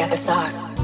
got the sauce.